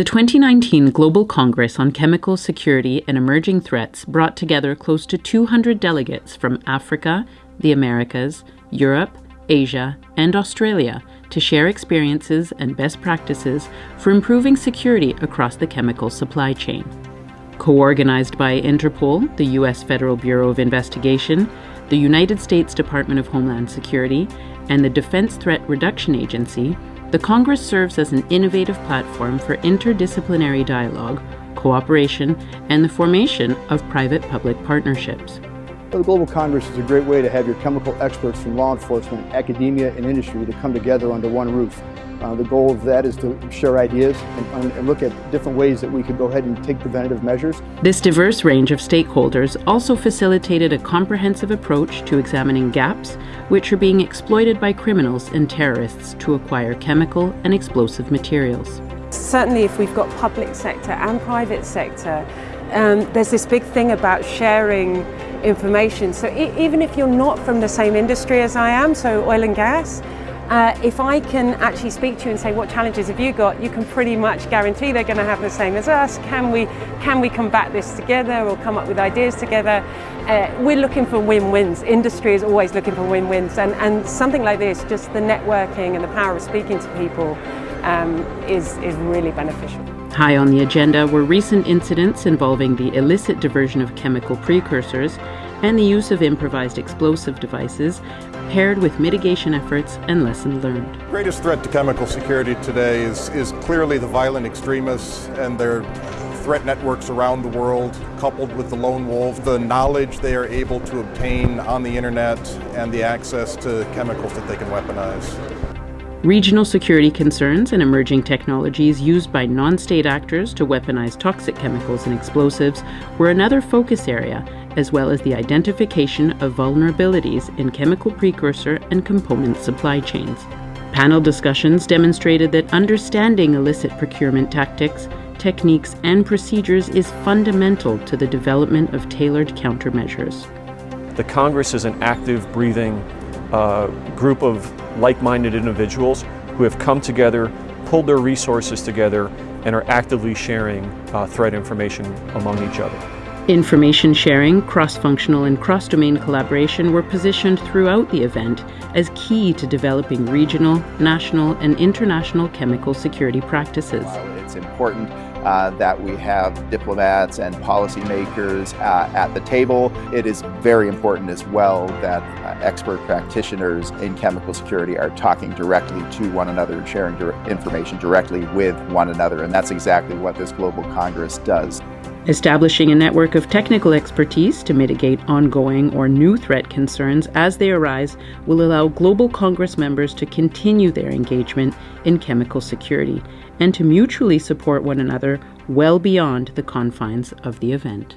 The 2019 Global Congress on Chemical Security and Emerging Threats brought together close to 200 delegates from Africa, the Americas, Europe, Asia, and Australia to share experiences and best practices for improving security across the chemical supply chain. Co organized by Interpol, the U.S. Federal Bureau of Investigation, the United States Department of Homeland Security, and the Defense Threat Reduction Agency, the Congress serves as an innovative platform for interdisciplinary dialogue, cooperation, and the formation of private public partnerships. The Global Congress is a great way to have your chemical experts from law enforcement, academia, and industry to come together under one roof. Uh, the goal of that is to share ideas and, and, look at different ways that we could go ahead and take preventative measures. This diverse range of stakeholders also facilitated a comprehensive approach to examining gaps which are being exploited by criminals and terrorists to acquire chemical and explosive materials. Certainly if we've got public sector and private sector, um, there's this big thing about sharing information. So even if you're not from the same industry as I am, so oil and gas, uh, if I can actually speak to you and say, what challenges have you got, you can pretty much guarantee they're going to have the same as us. Can we, can we combat this together or come up with ideas together? Uh, we're looking for win-wins. Industry is always looking for win-wins. And, and something like this, just the networking and the power of speaking to people um, is, is really beneficial. High on the agenda were recent incidents involving the illicit diversion of chemical precursors and the use of improvised explosive devices paired with mitigation efforts and lessons learned. The greatest threat to chemical security today is, is clearly the violent extremists and their threat networks around the world, coupled with the lone wolf, the knowledge they are able to obtain on the internet, and the access to chemicals that they can weaponize. Regional security concerns and emerging technologies used by non state actors to weaponize toxic chemicals and explosives were another focus area as well as the identification of vulnerabilities in chemical precursor and component supply chains. Panel discussions demonstrated that understanding illicit procurement tactics, techniques, and procedures is fundamental to the development of tailored countermeasures. The Congress is an active, breathing uh, group of like-minded individuals who have come together, pulled their resources together, and are actively sharing uh, threat information among each other. Information sharing, cross functional, and cross domain collaboration were positioned throughout the event as key to developing regional, national, and international chemical security practices. It's important uh, that we have diplomats and policymakers uh, at the table. It is very important as well that uh, expert practitioners in chemical security are talking directly to one another and sharing information directly with one another. And that's exactly what this Global Congress does. Establishing a network of technical expertise to mitigate ongoing or new threat concerns as they arise will allow Global Congress members to continue their engagement in chemical security and to mutually support one another well beyond the confines of the event.